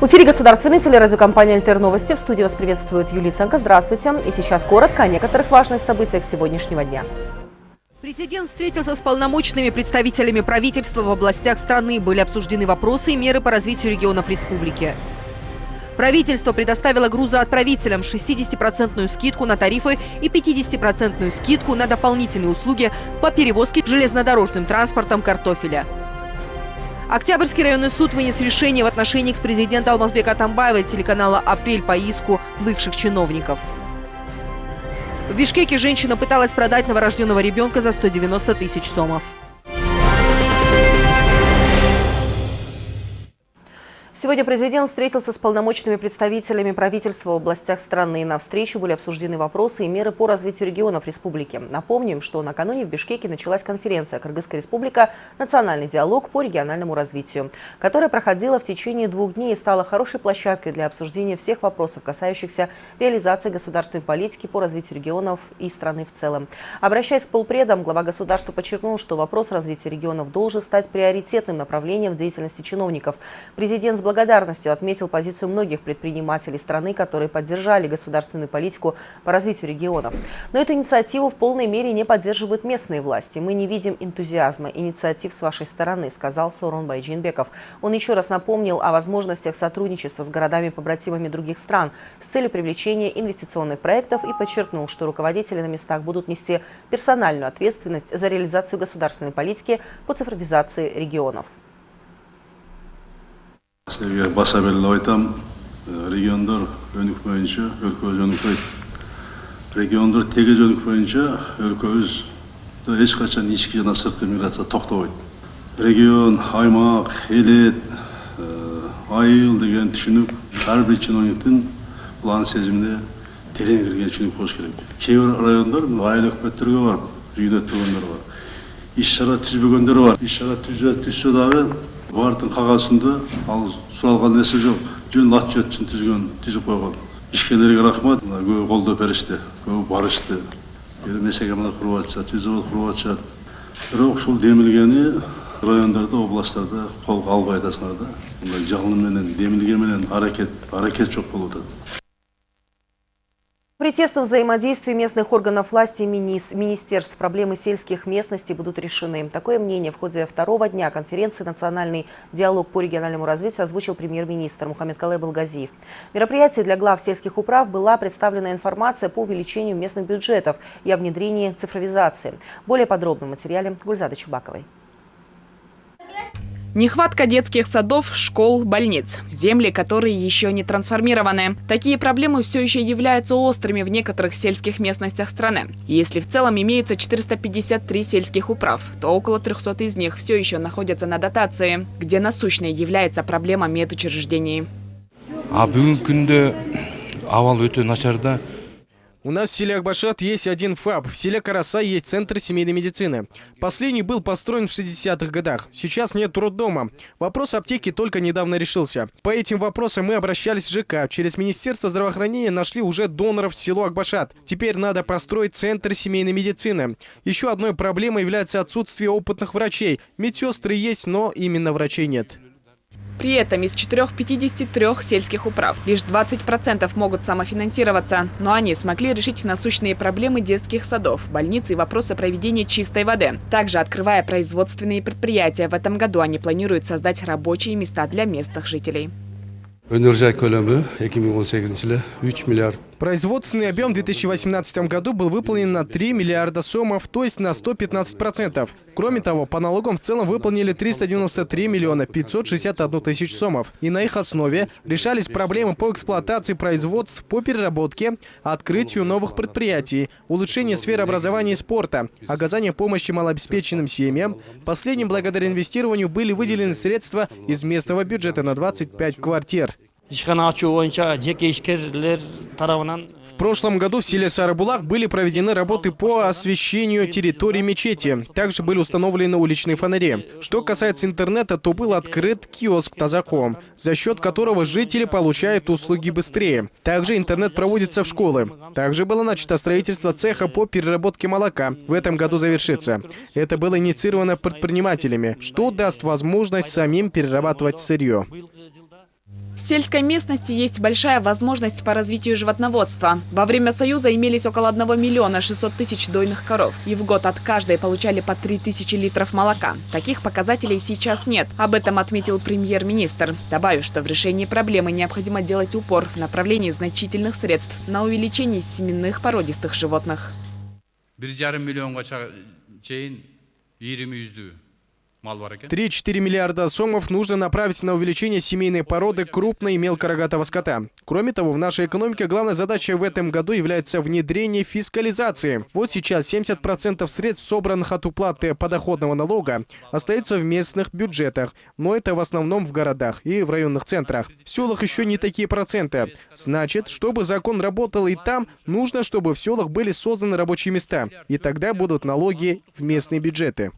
В эфире государственной телерадиокомпании «Альтер Новости». В студии вас приветствует Юлия Ценко. Здравствуйте. И сейчас коротко о некоторых важных событиях сегодняшнего дня. Президент встретился с полномочными представителями правительства в областях страны. Были обсуждены вопросы и меры по развитию регионов республики. Правительство предоставило грузоотправителям 60% скидку на тарифы и 50% скидку на дополнительные услуги по перевозке железнодорожным транспортом картофеля. Октябрьский районный суд вынес решение в отношении экс-президента Алмазбека Атамбаева телеканала «Апрель» по иску бывших чиновников. В Бишкеке женщина пыталась продать новорожденного ребенка за 190 тысяч сомов. Сегодня президент встретился с полномочными представителями правительства в областях страны. На встрече были обсуждены вопросы и меры по развитию регионов республики. Напомним, что накануне в Бишкеке началась конференция «Кыргызская республика. Национальный диалог по региональному развитию», которая проходила в течение двух дней и стала хорошей площадкой для обсуждения всех вопросов, касающихся реализации государственной политики по развитию регионов и страны в целом. Обращаясь к полпредам, глава государства подчеркнул, что вопрос развития регионов должен стать приоритетным направлением в деятельности чиновников. Президент с благодарностью отметил позицию многих предпринимателей страны, которые поддержали государственную политику по развитию регионов. Но эту инициативу в полной мере не поддерживают местные власти. Мы не видим энтузиазма, инициатив с вашей стороны, сказал Сорон Байджинбеков. Он еще раз напомнил о возможностях сотрудничества с городами-побратимами других стран с целью привлечения инвестиционных проектов и подчеркнул, что руководители на местах будут нести персональную ответственность за реализацию государственной политики по цифровизации регионов. Сіздерге баса беріліп айтам региондар өнік бойынша өлкө жөнүкпөйт региондар жөнүк боюнча өлкөбүздө эч качан ички жана сырткы миграция токтобойт регион аймак элет айыл деген түшүнүк ар бир чиновниктин бул анын сезимине терең кирген түшүнүк болуш керек кээ бир райондар айыл өкмөттөргө барып үйүнө өтпөгөндөр бар иш чара түзбөгөндөр бар иш чара түзсө дагы бардың қағазында ал сұралған нәрсе жоқ? Жөн отчет үшін түзген түзіп қойған ішкендерге рахмат. Мына көбі қолдап берішті көбі барышты. Мәселе мына құрып жатышады жүзавод құрып жатышады бірақ сол демілгені райондарда областарда қолға албай атасыңар да. Мына жалынменен демілгенменен аракет аракет жоқ болып жатады При тесном взаимодействии местных органов власти и министерств проблемы сельских местностей будут решены. Такое мнение в ходе второго дня конференции «Национальный диалог по региональному развитию» озвучил премьер-министр Мухаммед Калай Балгазиев. В мероприятии для глав сельских управ была представлена информация по увеличению местных бюджетов и о внедрении цифровизации. Более подробно в материале Гульзады Чубаковой. Нехватка детских садов, школ, больниц. Земли, которые еще не трансформированы. Такие проблемы все еще являются острыми в некоторых сельских местностях страны. Если в целом имеется 453 сельских управ, то около 300 из них все еще находятся на дотации, где насущной является проблема медучреждений. А бүгінгі күнде авал өте у нас в селе Акбашат есть один ФАБ, в селе Караса есть Центр семейной медицины. Последний был построен в 60-х годах. Сейчас нет роддома. Вопрос аптеки только недавно решился. По этим вопросам мы обращались в ЖК. Через Министерство здравоохранения нашли уже доноров в село Акбашат. Теперь надо построить Центр семейной медицины. Еще одной проблемой является отсутствие опытных врачей. Медсестры есть, но именно врачей нет. При этом из 453 сельских управ лишь 20% могут самофинансироваться, но они смогли решить насущные проблемы детских садов, больниц и вопросы проведения чистой воды. Также, открывая производственные предприятия, в этом году они планируют создать рабочие места для местных жителей. Өнер көлемі 2018 жылы 3 миллиард Производственный объем в 2018 году был выполнен на 3 миллиарда сомов, то есть на 115%. Кроме того, по налогам в целом выполнили 393 миллиона 561 тысяч сомов. И на их основе решались проблемы по эксплуатации производств, по переработке, открытию новых предприятий, улучшению сферы образования и спорта, оказание помощи малообеспеченным семьям. Последним благодаря инвестированию были выделены средства из местного бюджета на 25 квартир. В прошлом году в селе Сарабулак были проведены работы по освещению территории мечети. Также были установлены уличные фонари. Что касается интернета, то был открыт киоск Тазаком, за счет которого жители получают услуги быстрее. Также интернет проводится в школы. Также было начато строительство цеха по переработке молока. В этом году завершится. Это было инициировано предпринимателями, что даст возможность самим перерабатывать сырье. В сельской местности есть большая возможность по развитию животноводства. Во время Союза имелись около 1 миллиона 600 тысяч дойных коров. И в год от каждой получали по 3 тысячи литров молока. Таких показателей сейчас нет. Об этом отметил премьер-министр. Добавив, что в решении проблемы необходимо делать упор в направлении значительных средств на увеличение семенных породистых животных. бир жарым миллионго чейин 3-4 миллиарда сомов нужно направить на увеличение семейной породы крупной и мелкорогатого скота. Кроме того, в нашей экономике главной задачей в этом году является внедрение фискализации. Вот сейчас 70% средств, собранных от уплаты подоходного налога, остаются в местных бюджетах, но это в основном в городах и в районных центрах. В селах еще не такие проценты. Значит, чтобы закон работал и там, нужно, чтобы в селах были созданы рабочие места. И тогда будут налоги в местные бюджеты.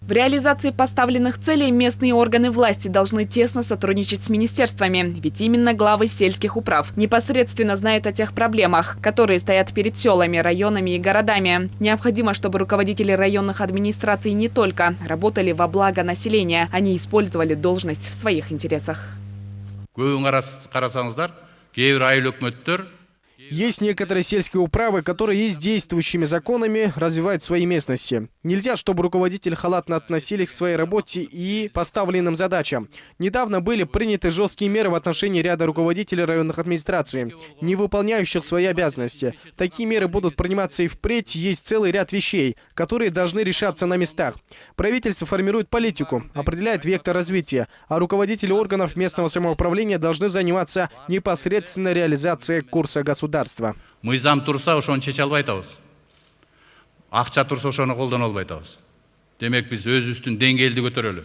В реализации поставленных целей местные органы власти должны тесно сотрудничать с министерствами, ведь именно главы сельских управ непосредственно знают о тех проблемах, которые стоят перед селами, районами и городами. Необходимо, чтобы руководители районных администраций не только работали во благо населения, они использовали должность в своих интересах. Есть некоторые сельские управы, которые есть действующими законами развивают свои местности. Нельзя, чтобы руководители халатно относились к своей работе и поставленным задачам. Недавно были приняты жесткие меры в отношении ряда руководителей районных администраций, не выполняющих свои обязанности. Такие меры будут приниматься и впредь. Есть целый ряд вещей, которые должны решаться на местах. Правительство формирует политику, определяет вектор развития, а руководители органов местного самоуправления должны заниматься непосредственно реализацией курса государства государства. мыйзам турса ошону чече албай атабыз акча турса ошону колдоно албай атабыз демек биз өзүбүздүн деңгээлди көтөрөлү.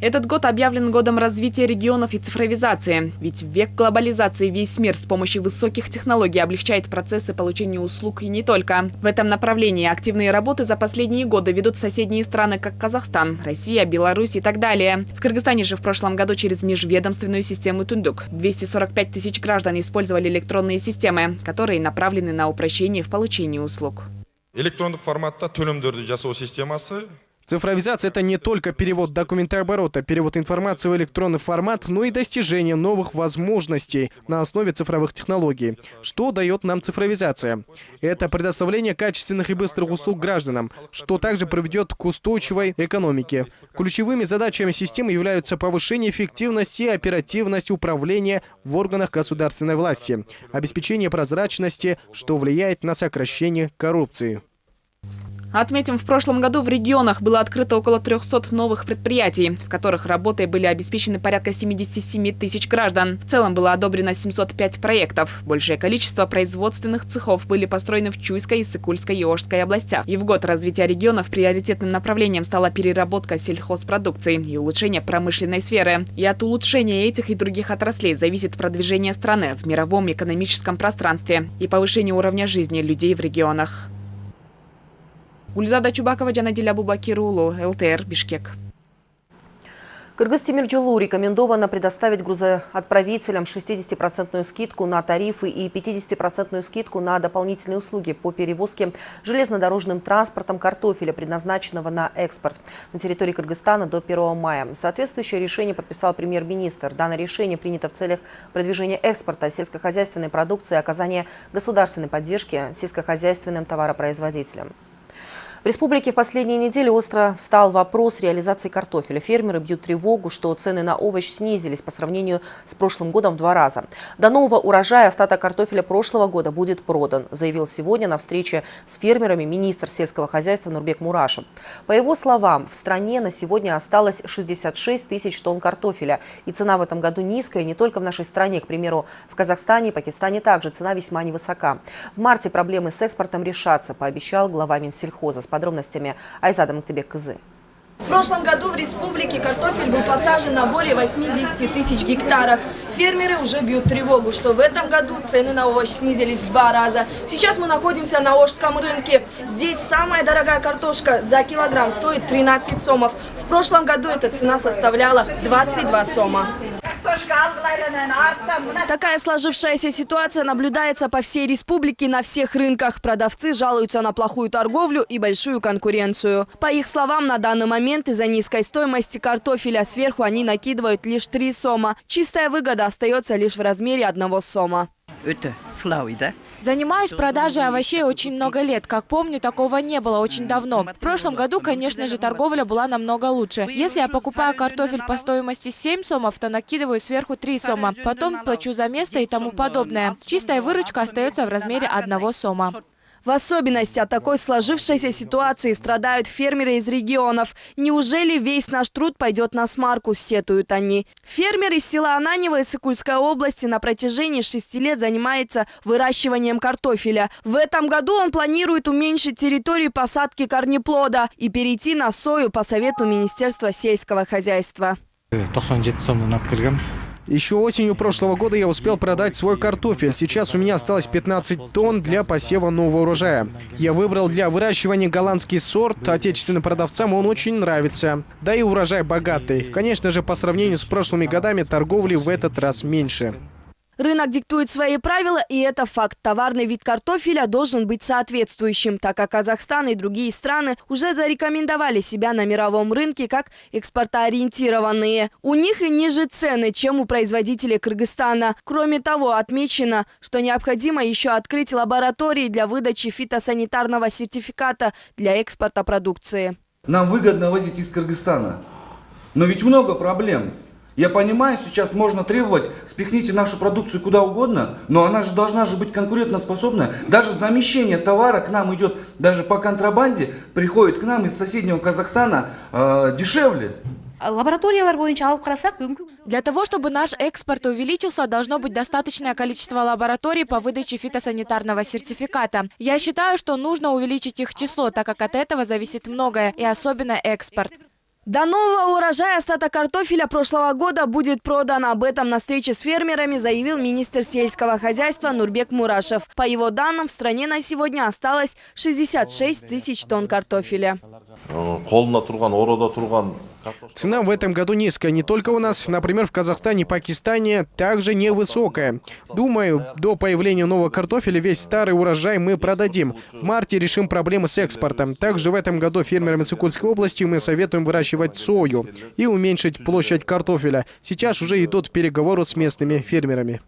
Этот год объявлен годом развития регионов и цифровизации. Ведь век глобализации весь мир с помощью высоких технологий облегчает процессы получения услуг и не только. В этом направлении активные работы за последние годы ведут соседние страны, как Казахстан, Россия, Беларусь и так далее. В Кыргызстане же в прошлом году через межведомственную систему Тундук 245 тысяч граждан использовали электронные системы, которые направлены на упрощение в получении услуг. электрондық форматта төлемдерді жасау системасы Цифровизация – это не только перевод документооборота, перевод информации в электронный формат, но и достижение новых возможностей на основе цифровых технологий. Что дает нам цифровизация? Это предоставление качественных и быстрых услуг гражданам, что также приведет к устойчивой экономике. Ключевыми задачами системы являются повышение эффективности и оперативности управления в органах государственной власти, обеспечение прозрачности, что влияет на сокращение коррупции. Отметим, в прошлом году в регионах было открыто около 300 новых предприятий, в которых работой были обеспечены порядка 77 тысяч граждан. В целом было одобрено 705 проектов. Большее количество производственных цехов были построены в Чуйской, Сыкульской и Ожской областях. И в год развития регионов приоритетным направлением стала переработка сельхозпродукции и улучшение промышленной сферы. И от улучшения этих и других отраслей зависит продвижение страны в мировом экономическом пространстве и повышение уровня жизни людей в регионах. Гульзада Чубакова, Джанадиля Бубакирулу, ЛТР, Бишкек. Кыргыз Тимирджулу рекомендовано предоставить грузоотправителям 60% скидку на тарифы и 50% скидку на дополнительные услуги по перевозке железнодорожным транспортом картофеля, предназначенного на экспорт на территории Кыргызстана до 1 мая. Соответствующее решение подписал премьер-министр. Данное решение принято в целях продвижения экспорта сельскохозяйственной продукции и оказания государственной поддержки сельскохозяйственным товаропроизводителям. В республике в последние недели остро встал вопрос реализации картофеля. Фермеры бьют тревогу, что цены на овощ снизились по сравнению с прошлым годом в два раза. До нового урожая остаток картофеля прошлого года будет продан, заявил сегодня на встрече с фермерами министр сельского хозяйства Нурбек Мурашев. По его словам, в стране на сегодня осталось 66 тысяч тонн картофеля. И цена в этом году низкая не только в нашей стране. К примеру, в Казахстане и Пакистане также цена весьма невысока. В марте проблемы с экспортом решатся, пообещал глава Минсельхоза подробностями Айзада Мактыбек-Кызы. В прошлом году в республике картофель был посажен на более 80 тысяч гектаров. Фермеры уже бьют тревогу, что в этом году цены на овощ снизились в два раза. Сейчас мы находимся на Ожском рынке. Здесь самая дорогая картошка за килограмм стоит 13 сомов. В прошлом году эта цена составляла 22 сома. Такая сложившаяся ситуация наблюдается по всей республике на всех рынках. Продавцы жалуются на плохую торговлю и большую конкуренцию. По их словам, на данный момент из-за низкой стоимости картофеля сверху они накидывают лишь три сома. Чистая выгода остается лишь в размере одного сома. өте сылауи да Занимаюсь продажей овощей очень много лет. Как помню, такого не было очень давно. В прошлом году, конечно же, торговля была намного лучше. Если я покупаю картофель по стоимости 7 сомов, то накидываю сверху 3 сома. Потом плачу за место и тому подобное. Чистая выручка остается в размере одного сома. В особенности от такой сложившейся ситуации страдают фермеры из регионов. Неужели весь наш труд пойдет на смарку, сетуют они. Фермер из села Ананево из Сыкульской области на протяжении шести лет занимается выращиванием картофеля. В этом году он планирует уменьшить территорию посадки корнеплода и перейти на сою по совету Министерства сельского хозяйства. 97 сомнан алып кіргем еще осенью прошлого года я успел продать свой картофель. Сейчас у меня осталось 15 тонн для посева нового урожая. Я выбрал для выращивания голландский сорт. Отечественным продавцам он очень нравится. Да и урожай богатый. Конечно же, по сравнению с прошлыми годами торговли в этот раз меньше. Рынок диктует свои правила, и это факт. Товарный вид картофеля должен быть соответствующим, так как Казахстан и другие страны уже зарекомендовали себя на мировом рынке как экспортоориентированные. У них и ниже цены, чем у производителей Кыргызстана. Кроме того, отмечено, что необходимо еще открыть лаборатории для выдачи фитосанитарного сертификата для экспорта продукции. Нам выгодно возить из Кыргызстана. Но ведь много проблем. Я понимаю, сейчас можно требовать, спихните нашу продукцию куда угодно, но она же должна же быть конкурентоспособная. Даже замещение товара к нам идет, даже по контрабанде, приходит к нам из соседнего Казахстана э, дешевле. Для того, чтобы наш экспорт увеличился, должно быть достаточное количество лабораторий по выдаче фитосанитарного сертификата. Я считаю, что нужно увеличить их число, так как от этого зависит многое, и особенно экспорт. До нового урожая остаток картофеля прошлого года будет продан. Об этом на встрече с фермерами заявил министр сельского хозяйства Нурбек Мурашев. По его данным, в стране на сегодня осталось 66 тысяч тонн картофеля. Цена в этом году низкая. Не только у нас, например, в Казахстане и Пакистане также невысокая. Думаю, до появления нового картофеля весь старый урожай мы продадим. В марте решим проблемы с экспортом. Также в этом году фермерам Сыкульской области мы советуем выращивать сою и уменьшить площадь картофеля. Сейчас уже идут переговоры с местными фермерами.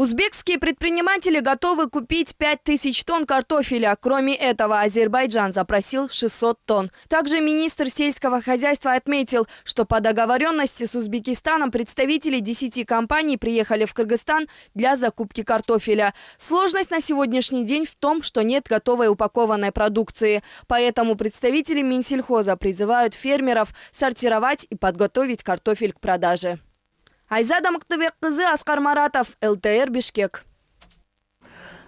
Узбекские предприниматели готовы купить 5000 тонн картофеля. Кроме этого, Азербайджан запросил 600 тонн. Также министр сельского хозяйства отметил, что по договоренности с Узбекистаном представители 10 компаний приехали в Кыргызстан для закупки картофеля. Сложность на сегодняшний день в том, что нет готовой упакованной продукции. Поэтому представители Минсельхоза призывают фермеров сортировать и подготовить картофель к продаже. Айзада Мактыбек-кызы, Аскар Маратов, ЛТР, Бишкек.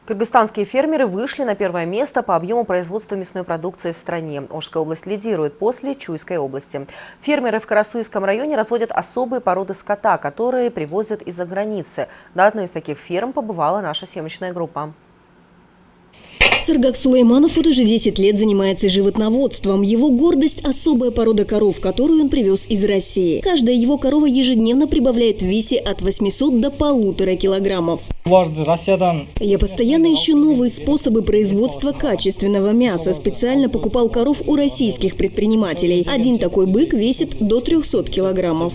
Кыргызстанские фермеры вышли на первое место по объему производства мясной продукции в стране. Ожская область лидирует после Чуйской области. Фермеры в Карасуйском районе разводят особые породы скота, которые привозят из-за границы. На одной из таких ферм побывала наша съемочная группа. Сыргак Сулейманов вот уже 10 лет занимается животноводством. Его гордость – особая порода коров, которую он привез из России. Каждая его корова ежедневно прибавляет в весе от 800 до полутора килограммов. Я постоянно ищу новые способы производства качественного мяса. Специально покупал коров у российских предпринимателей. Один такой бык весит до 300 килограммов.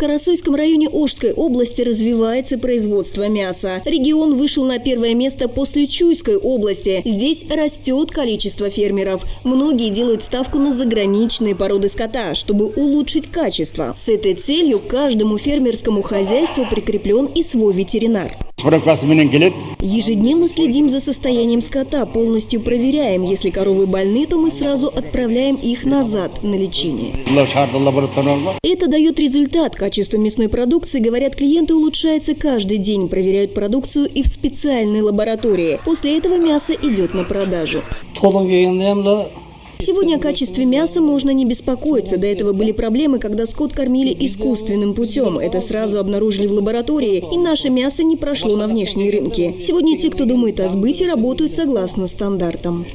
Карасуйском районе Ожской области развивается производство мяса. Регион вышел на первое место после Чуйской области. Здесь растет количество фермеров. Многие делают ставку на заграничные породы скота, чтобы улучшить качество. С этой целью к каждому фермерскому хозяйству прикреплен и свой ветеринар. Ежедневно следим за состоянием скота, полностью проверяем. Если коровы больны, то мы сразу отправляем их назад на лечение. Это дает результат. Качество мясной продукции, говорят клиенты, улучшается каждый день. Проверяют продукцию и в специальной лаборатории. После этого мясо идет на продажу. Сегодня о качестве мяса можно не беспокоиться. До этого были проблемы, когда скот кормили искусственным путем. Это сразу обнаружили в лаборатории, и наше мясо не прошло на внешние рынки. Сегодня те, кто думает о сбыте, работают согласно стандартам.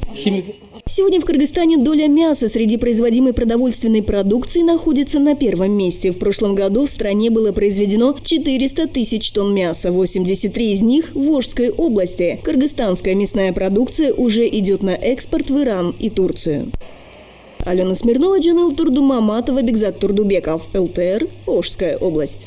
Сегодня в Кыргызстане доля мяса среди производимой продовольственной продукции находится на первом месте. В прошлом году в стране было произведено 400 тысяч тонн мяса, 83 из них в Волжской области. Кыргызстанская мясная продукция уже идет на экспорт в Иран и Турцию. Алена Смирнова, Джанел Турдумаматова, Бекзат Турдубеков, ЛТР, Волжская область.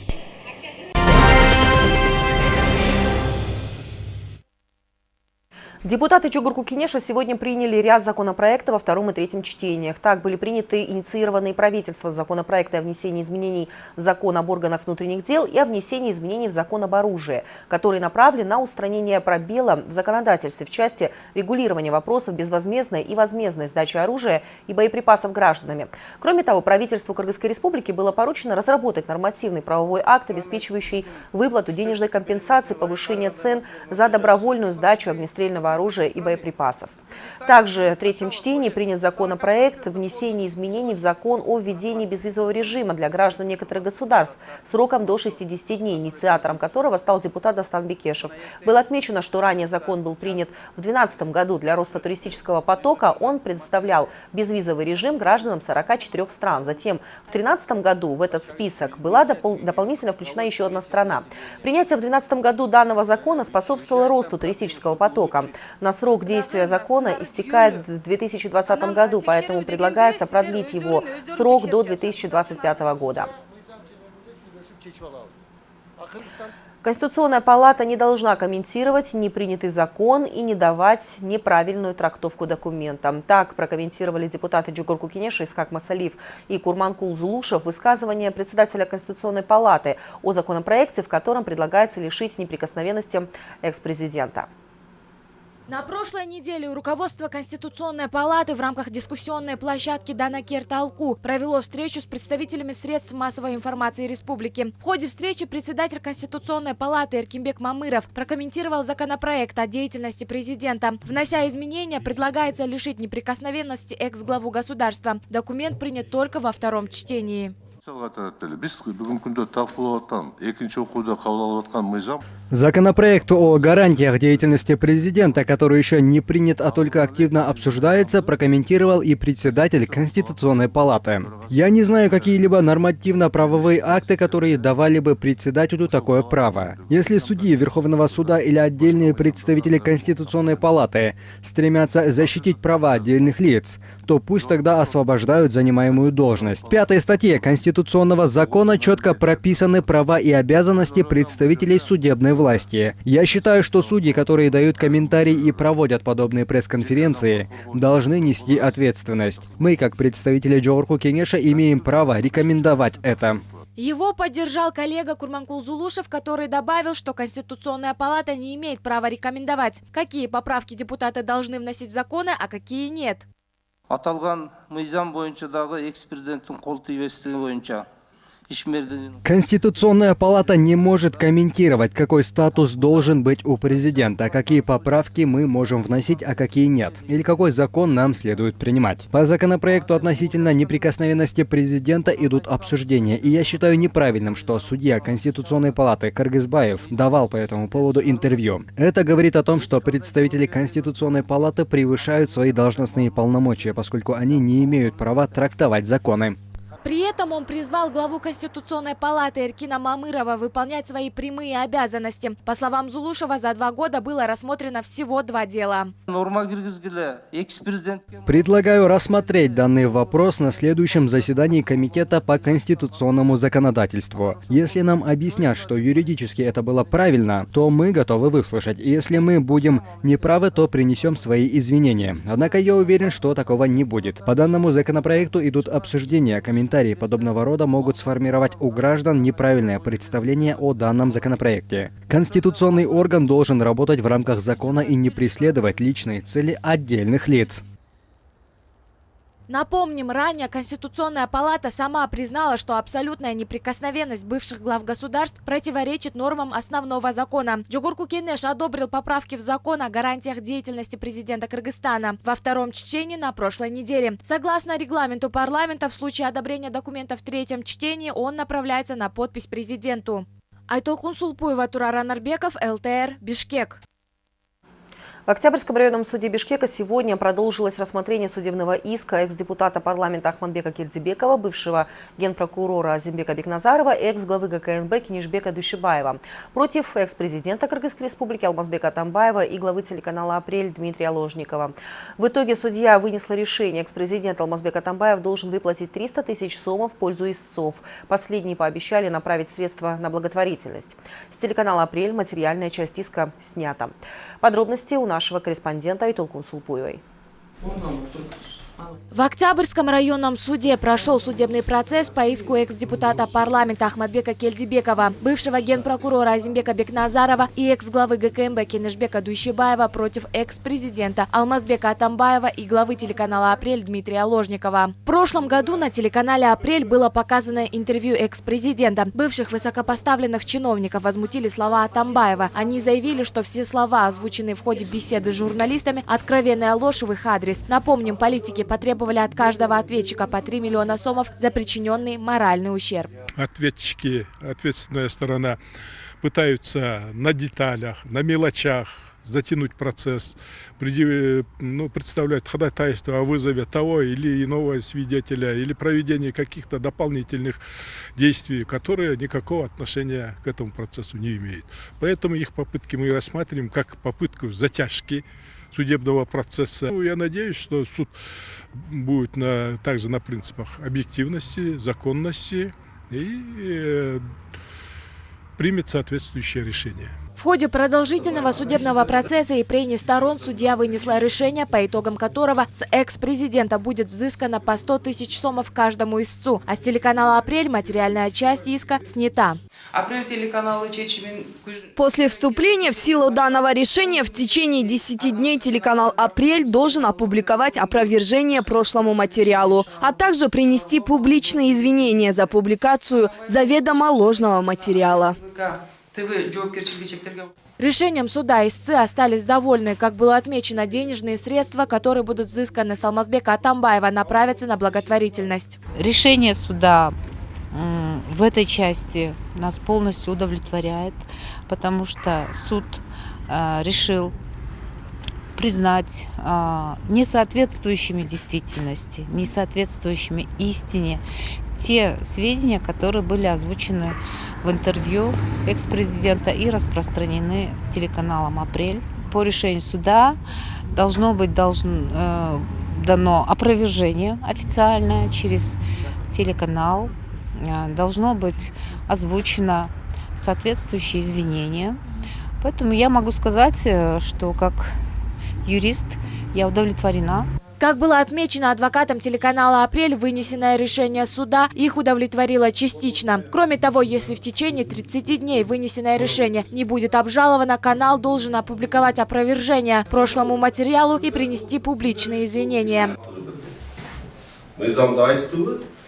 Депутаты Чугурку Кинеша сегодня приняли ряд законопроектов во втором и третьем чтениях. Так были приняты инициированные правительством законопроекты о внесении изменений в закон об органах внутренних дел и о внесении изменений в закон об оружии, которые направлены на устранение пробела в законодательстве в части регулирования вопросов безвозмездной и возмездной сдачи оружия и боеприпасов гражданами. Кроме того, правительству Кыргызской республики было поручено разработать нормативный правовой акт, обеспечивающий выплату денежной компенсации, повышение цен за добровольную сдачу огнестрельного оружия и боеприпасов. Также в третьем чтении принят законопроект о внесении изменений в закон о введении безвизового режима для граждан некоторых государств сроком до 60 дней, инициатором которого стал депутат Дастан Бекешев. Было отмечено, что ранее закон был принят в 2012 году для роста туристического потока. Он предоставлял безвизовый режим гражданам 44 стран. Затем в 2013 году в этот список была допол дополнительно включена еще одна страна. Принятие в 2012 году данного закона способствовало росту туристического потока. На срок действия закона истекает в 2020 году, поэтому предлагается продлить его срок до 2025 года. Конституционная палата не должна комментировать непринятый закон и не давать неправильную трактовку документа. Так прокомментировали депутаты Джугурку Кенеша, Искак Масалив и Курманкул Зулушев высказывание председателя Конституционной палаты о законопроекте, в котором предлагается лишить неприкосновенности экс-президента. На прошлой неделе руководство Конституционной палаты в рамках дискуссионной площадки Данакер Талку провело встречу с представителями средств массовой информации республики. В ходе встречи председатель Конституционной палаты Эркимбек Мамыров прокомментировал законопроект о деятельности президента. Внося изменения, предлагается лишить неприкосновенности экс-главу государства. Документ принят только во втором чтении. Законопроект о гарантиях деятельности президента, который еще не принят, а только активно обсуждается, прокомментировал и председатель Конституционной палаты. Я не знаю какие-либо нормативно-правовые акты, которые давали бы председателю такое право. Если судьи Верховного суда или отдельные представители Конституционной палаты стремятся защитить права отдельных лиц, то пусть тогда освобождают занимаемую должность. В пятой статье Конституционного закона четко прописаны права и обязанности представителей судебной власти. Я считаю, что судьи, которые дают комментарии и проводят подобные пресс-конференции, должны нести ответственность. Мы, как представители Джорку Кенеша, имеем право рекомендовать это. Его поддержал коллега Курманкул Зулушев, который добавил, что Конституционная палата не имеет права рекомендовать, какие поправки депутаты должны вносить в законы, а какие нет аталган мыйзам боюнча дагы экс президенттин кол тийбестиги боюнча Конституционная палата не может комментировать, какой статус должен быть у президента, какие поправки мы можем вносить, а какие нет, или какой закон нам следует принимать. По законопроекту относительно неприкосновенности президента идут обсуждения, и я считаю неправильным, что судья Конституционной палаты Кыргызбаев давал по этому поводу интервью. Это говорит о том, что представители Конституционной палаты превышают свои должностные полномочия, поскольку они не имеют права трактовать законы. При этом он призвал главу Конституционной палаты Эркина Мамырова выполнять свои прямые обязанности. По словам Зулушева, за два года было рассмотрено всего два дела. Предлагаю рассмотреть данный вопрос на следующем заседании Комитета по конституционному законодательству. Если нам объяснят, что юридически это было правильно, то мы готовы выслушать. Если мы будем неправы, то принесем свои извинения. Однако я уверен, что такого не будет. По данному законопроекту идут обсуждения, комментарии комментарии подобного рода могут сформировать у граждан неправильное представление о данном законопроекте. Конституционный орган должен работать в рамках закона и не преследовать личные цели отдельных лиц. Напомним, ранее Конституционная палата сама признала, что абсолютная неприкосновенность бывших глав государств противоречит нормам основного закона. Джугурку Кенеш одобрил поправки в закон о гарантиях деятельности президента Кыргызстана во втором чтении на прошлой неделе. Согласно регламенту парламента, в случае одобрения документа в третьем чтении он направляется на подпись президенту. Айтолкун Сулпуева, Турара Нарбеков, ЛТР, Бишкек. В Октябрьском районном суде Бишкека сегодня продолжилось рассмотрение судебного иска экс-депутата парламента Ахмадбека Кельдибекова, бывшего генпрокурора Азимбека Бекназарова экс-главы ГКНБ Кинишбека Душибаева против экс-президента Кыргызской республики Алмазбека Тамбаева и главы телеканала «Апрель» Дмитрия Ложникова. В итоге судья вынесла решение. Экс-президент Алмазбека Тамбаев должен выплатить 300 тысяч сомов в пользу истцов. Последние пообещали направить средства на благотворительность. С телеканала «Апрель» материальная часть иска снята. Подробности у нас нашего корреспондента Айтолкун Сулпуевой. В Октябрьском районном суде прошел судебный процесс по иску экс-депутата парламента Ахмадбека Кельдибекова, бывшего генпрокурора Азимбека Бекназарова и экс-главы ГКМБ Кенешбека Дущибаева против экс-президента Алмазбека Атамбаева и главы телеканала «Апрель» Дмитрия Ложникова. В прошлом году на телеканале «Апрель» было показано интервью экс-президента. Бывших высокопоставленных чиновников возмутили слова Атамбаева. Они заявили, что все слова, озвученные в ходе беседы с журналистами, откровенная ложь в их адрес. Напомним, политики потребовали от каждого ответчика по 3 миллиона сомов за причиненный моральный ущерб. Ответчики, ответственная сторона, пытаются на деталях, на мелочах затянуть процесс, ну, представляют ходатайство о вызове того или иного свидетеля или проведении каких-то дополнительных действий, которые никакого отношения к этому процессу не имеют. Поэтому их попытки мы рассматриваем как попытку затяжки судебного процесса. Ну, я надеюсь, что суд будет на, также на принципах объективности, законности и э, примет соответствующее решение. В ходе продолжительного судебного процесса и прений сторон судья вынесла решение, по итогам которого с экс-президента будет взыскано по 100 тысяч сомов каждому истцу, а с телеканала «Апрель» материальная часть иска снята. После вступления в силу данного решения в течение 10 дней телеканал «Апрель» должен опубликовать опровержение прошлому материалу, а также принести публичные извинения за публикацию заведомо ложного материала. Решением суда истцы остались довольны. Как было отмечено, денежные средства, которые будут взысканы с Алмазбека Атамбаева, направятся на благотворительность. Решение суда в этой части нас полностью удовлетворяет, потому что суд э, решил признать э, несоответствующими действительности, несоответствующими истине те сведения, которые были озвучены в интервью экс-президента и распространены телеканалом «Апрель». По решению суда должно быть должен, э, дано опровержение официальное через телеканал, э, должно быть озвучено соответствующие извинения. Поэтому я могу сказать, э, что как юрист я удовлетворена. Как было отмечено адвокатом телеканала «Апрель», вынесенное решение суда их удовлетворило частично. Кроме того, если в течение 30 дней вынесенное решение не будет обжаловано, канал должен опубликовать опровержение прошлому материалу и принести публичные извинения.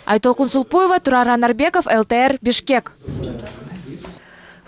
Айтолкун Сулпуева, Тураран Арбеков, ЛТР, Бишкек.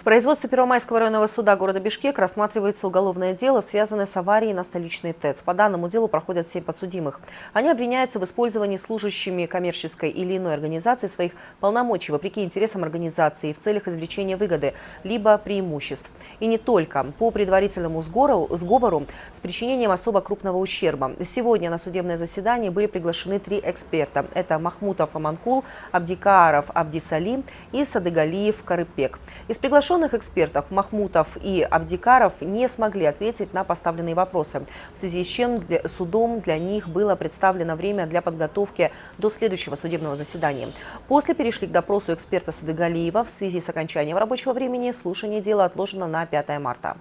В производстве Первомайского районного суда города Бишкек рассматривается уголовное дело, связанное с аварией на столичной ТЭЦ. По данному делу проходят семь подсудимых. Они обвиняются в использовании служащими коммерческой или иной организации своих полномочий вопреки интересам организации в целях извлечения выгоды, либо преимуществ. И не только. По предварительному сговору, сговору с причинением особо крупного ущерба. Сегодня на судебное заседание были приглашены три эксперта. Это Махмутов Аманкул, Абдикаров Абдисалим и Садыгалиев Карыпек. Из приглашенных Приглашенных экспертов Махмутов и Абдикаров не смогли ответить на поставленные вопросы, в связи с чем для, судом для них было представлено время для подготовки до следующего судебного заседания. После перешли к допросу эксперта Садыгалиева. В связи с окончанием рабочего времени слушание дела отложено на 5 марта.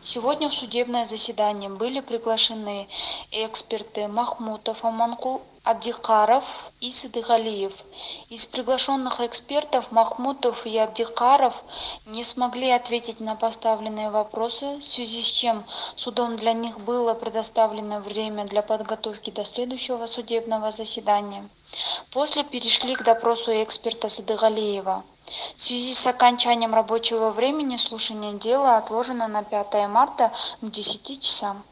Сегодня в судебное заседание были приглашены эксперты Махмутов Аманкул Абдикаров и Садыгалиев. Из приглашенных экспертов Махмутов и Абдикаров не смогли ответить на поставленные вопросы, в связи с чем судом для них было предоставлено время для подготовки до следующего судебного заседания. После перешли к допросу эксперта Садыгалиева. В связи с окончанием рабочего времени слушание дела отложено на 5 марта к 10 часам.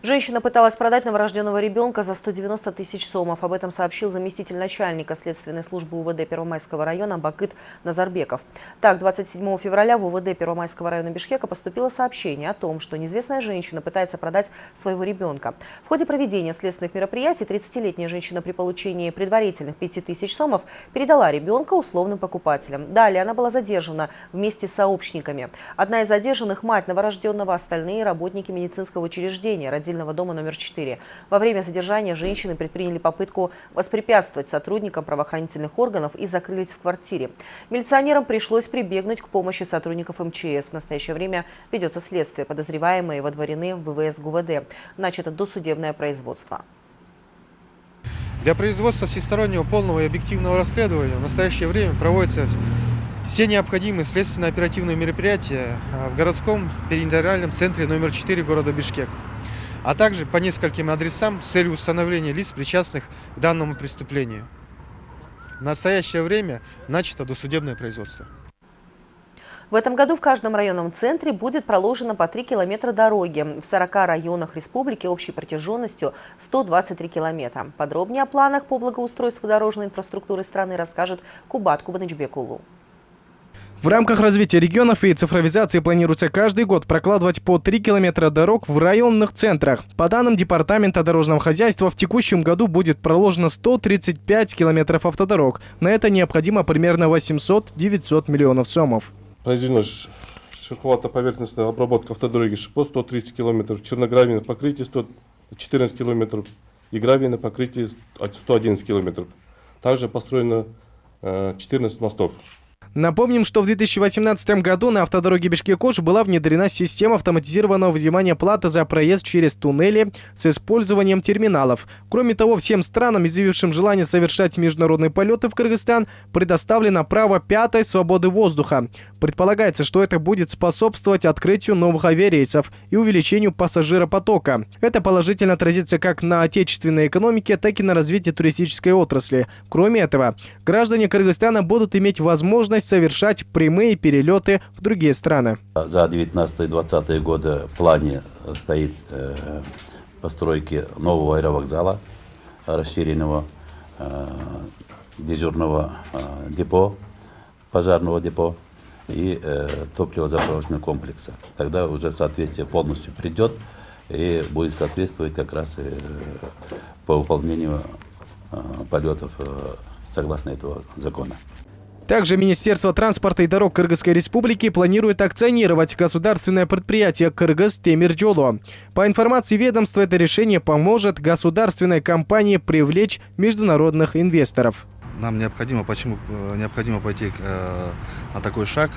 Женщина пыталась продать новорожденного ребенка за 190 тысяч сомов. Об этом сообщил заместитель начальника следственной службы УВД Первомайского района Бакыт Назарбеков. Так, 27 февраля в УВД Первомайского района Бишкека поступило сообщение о том, что неизвестная женщина пытается продать своего ребенка. В ходе проведения следственных мероприятий 30-летняя женщина при получении предварительных 5 тысяч сомов передала ребенка условным покупателям. Далее она была задержана вместе с сообщниками. Одна из задержанных – мать новорожденного, остальные – работники медицинского учреждения, родильного дома номер 4. Во время задержания женщины предприняли попытку воспрепятствовать сотрудникам правоохранительных органов и закрылись в квартире. Милиционерам пришлось прибегнуть к помощи сотрудников МЧС. В настоящее время ведется следствие. Подозреваемые водворены в ВВС ГУВД. Начато досудебное производство. Для производства всестороннего полного и объективного расследования в настоящее время проводятся все необходимые следственно-оперативные мероприятия а, в городском перинтериальном центре номер 4 города Бишкек а также по нескольким адресам с целью установления лиц, причастных к данному преступлению. В настоящее время начато досудебное производство. В этом году в каждом районном центре будет проложено по 3 километра дороги. В 40 районах республики общей протяженностью 123 километра. Подробнее о планах по благоустройству дорожной инфраструктуры страны расскажет Кубат Кубанычбекулу. В рамках развития регионов и цифровизации планируется каждый год прокладывать по 3 километра дорог в районных центрах. По данным Департамента дорожного хозяйства, в текущем году будет проложено 135 километров автодорог. На это необходимо примерно 800-900 миллионов сомов. Произведено шероховато-поверхностная обработка автодороги ШИПО 130 километров, черногравийное покрытие 114 километров и гравийное покрытие 111 километров. Также построено 14 э, мостов. Напомним, что в 2018 году на автодороге Бишкек-Ош была внедрена система автоматизированного взимания платы за проезд через туннели с использованием терминалов. Кроме того, всем странам, изъявившим желание совершать международные полеты в Кыргызстан, предоставлено право пятой свободы воздуха. Предполагается, что это будет способствовать открытию новых авиарейсов и увеличению пассажиропотока. Это положительно отразится как на отечественной экономике, так и на развитии туристической отрасли. Кроме этого, граждане Кыргызстана будут иметь возможность возможность совершать прямые перелеты в другие страны. За 19-20 годы в плане стоит э, постройки нового аэровокзала, расширенного э, дежурного э, депо, пожарного депо и э, топливозаправочного комплекса. Тогда уже соответствие полностью придет и будет соответствовать как раз э, по выполнению э, полетов э, согласно этого закона. Также Министерство транспорта и дорог Кыргызской республики планирует акционировать государственное предприятие «Кыргыз Темирджоло». По информации ведомства, это решение поможет государственной компании привлечь международных инвесторов. Нам необходимо, почему э, необходимо пойти э, на такой шаг?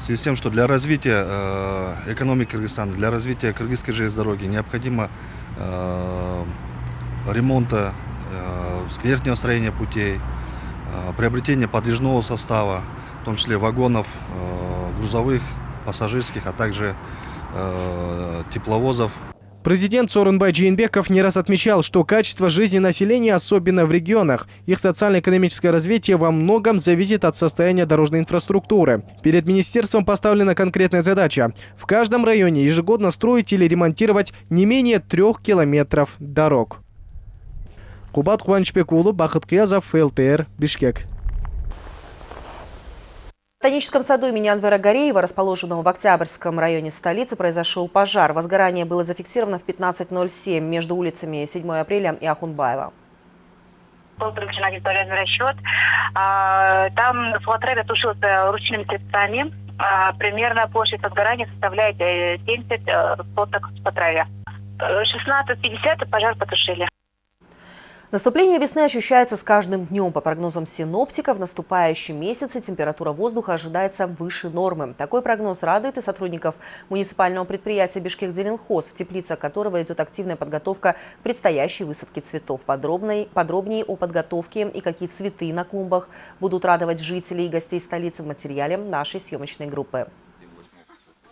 В связи с тем, что для развития э, экономики Кыргызстана, для развития кыргызской железной дороги необходимо э, ремонта, э, верхнего строения путей, приобретение подвижного состава, в том числе вагонов э, грузовых, пассажирских, а также э, тепловозов. Президент Сорунбай Джейнбеков не раз отмечал, что качество жизни населения, особенно в регионах, их социально-экономическое развитие во многом зависит от состояния дорожной инфраструктуры. Перед министерством поставлена конкретная задача – в каждом районе ежегодно строить или ремонтировать не менее трех километров дорог. Кубат Кубанычбекулы, Бахыт Киязов, ЛТР, Бишкек. В Ботаническом саду имени Анвера Гореева, расположенного в Октябрьском районе столицы, произошел пожар. Возгорание было зафиксировано в 15.07 между улицами 7 апреля и Ахунбаева. Был привлечен один расчет. А, там флотребе тушился ручными средствами. А, примерно площадь возгорания составляет 70 э, э, соток по траве. 16.50 пожар потушили. Наступление весны ощущается с каждым днем. По прогнозам синоптиков, в наступающем месяце температура воздуха ожидается выше нормы. Такой прогноз радует и сотрудников муниципального предприятия «Бишкек-Зеленхоз», в теплицах которого идет активная подготовка к предстоящей высадке цветов. Подробней, подробнее о подготовке и какие цветы на клумбах будут радовать жителей и гостей столицы в материале нашей съемочной группы.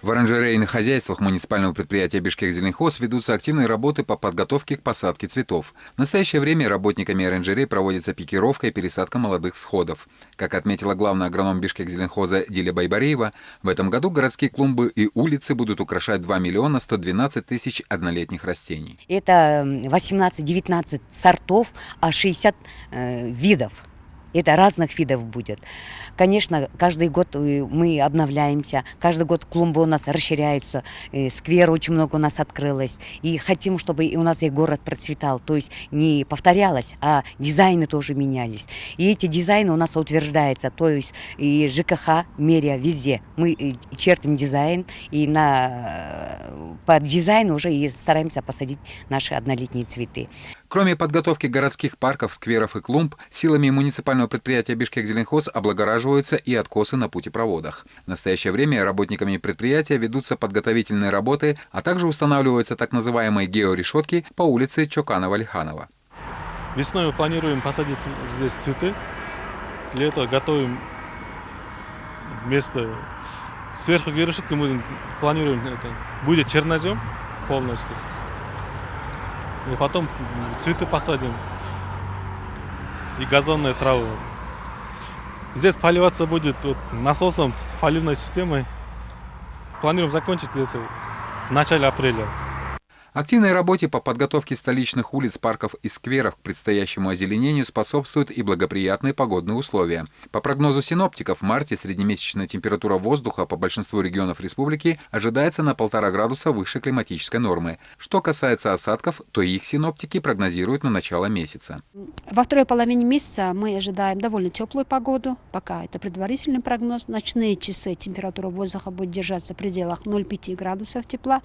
В оранжерейных хозяйствах муниципального предприятия «Бишкек-Зеленхоз» ведутся активные работы по подготовке к посадке цветов. В настоящее время работниками оранжерей проводится пикировка и пересадка молодых всходов. Как отметила главный агроном «Бишкек-Зеленхоза» Диля Байбареева, в этом году городские клумбы и улицы будут украшать 2 миллиона 112 тысяч однолетних растений. Это 18-19 сортов, а 60 э, видов. Это разных видов будет. Конечно, каждый год э, мы обновляемся, каждый год клумбы у нас расширяются, э, сквер очень много у нас открылось. И хотим, чтобы у нас и город процветал. То есть не повторялось, а дизайны тоже менялись. И эти дизайны у нас утверждаются. То есть и ЖКХ, мерия, везде. Мы э, чертим дизайн, и на, под дизайн уже и стараемся посадить наши однолетние цветы. Кроме подготовки городских парков, скверов и клумб, силами муниципального предприятия «Бишкек-Зеленхоз» облагораживаются и откосы на путепроводах. В настоящее время работниками предприятия ведутся подготовительные работы, а также устанавливаются так называемые георешетки по улице Чоканова-Лиханова. Весной мы планируем посадить здесь цветы. Для этого готовим место. Сверху георешетки мы планируем это. Будет чернозем полностью. И потом цветы посадим. И газонные травы. Здесь поливаться будет вот насосом, поливной системой. Планируем закончить это в начале апреля. Активной работе по подготовке столичных улиц, парков и скверов к предстоящему озеленению способствуют и благоприятные погодные условия. По прогнозу синоптиков, в марте среднемесячная температура воздуха по большинству регионов республики ожидается на полтора градуса выше климатической нормы. Что касается осадков, то их синоптики прогнозируют на начало месяца. Во второй половине месяца мы ожидаем довольно теплую погоду. Пока это предварительный прогноз. Ночные часы температура воздуха будет держаться в пределах 0,5 градусов тепла,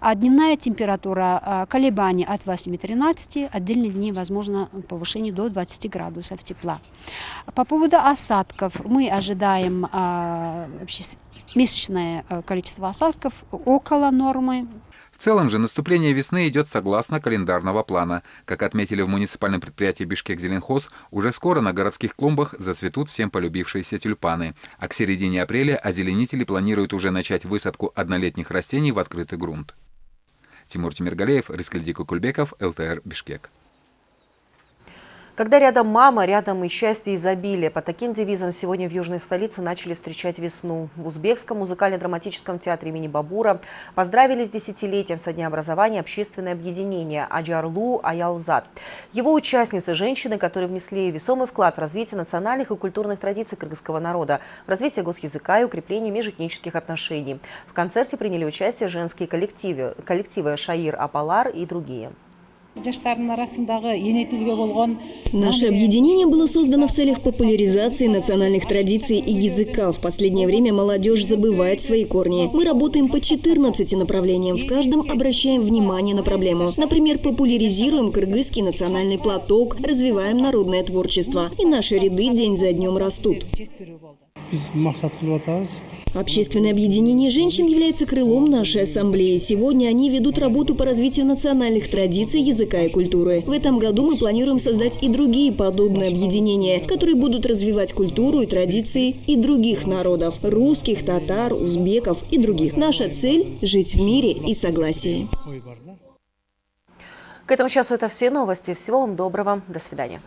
а дневная температура температура а, колебаний от 8-13, отдельные дни возможно повышение до 20 градусов тепла. По поводу осадков мы ожидаем а, месячное а, количество осадков около нормы. В целом же наступление весны идет согласно календарного плана. Как отметили в муниципальном предприятии Бишкек-Зеленхоз, уже скоро на городских клумбах зацветут всем полюбившиеся тюльпаны. А к середине апреля озеленители планируют уже начать высадку однолетних растений в открытый грунт. Тимур Тимиргалеев, Рискальди Кукульбеков, ЛТР, Бишкек. Когда рядом мама, рядом и счастье, и изобилие. По таким девизам сегодня в южной столице начали встречать весну. В Узбекском музыкально-драматическом театре имени Бабура поздравили с десятилетием со дня образования общественное объединение Аджарлу Аялзад. Его участницы – женщины, которые внесли весомый вклад в развитие национальных и культурных традиций кыргызского народа, в развитие госязыка и укрепление межэтнических отношений. В концерте приняли участие женские коллективы, коллективы Шаир Апалар и другие. Наше объединение было создано в целях популяризации национальных традиций и языка. В последнее время молодежь забывает свои корни. Мы работаем по 14 направлениям. В каждом обращаем внимание на проблему. Например, популяризируем кыргызский национальный платок, развиваем народное творчество. И наши ряды день за днем растут. Общественное объединение женщин является крылом нашей ассамблеи. Сегодня они ведут работу по развитию национальных традиций, языка и культуры. В этом году мы планируем создать и другие подобные объединения, которые будут развивать культуру и традиции и других народов – русских, татар, узбеков и других. Наша цель – жить в мире и согласии. К этому часу это все новости. Всего вам доброго. До свидания.